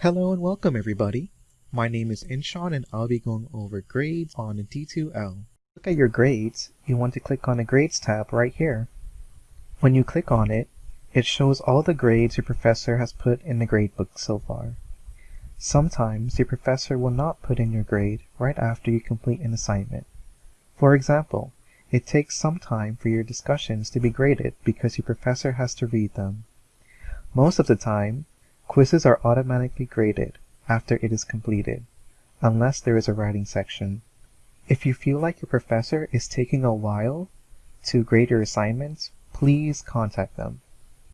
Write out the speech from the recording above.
Hello and welcome everybody. My name is Inshawn and I'll be going over grades on D2L. Look at your grades, you want to click on the Grades tab right here. When you click on it, it shows all the grades your professor has put in the gradebook so far. Sometimes your professor will not put in your grade right after you complete an assignment. For example, it takes some time for your discussions to be graded because your professor has to read them. Most of the time, quizzes are automatically graded after it is completed, unless there is a writing section. If you feel like your professor is taking a while to grade your assignments, please contact them.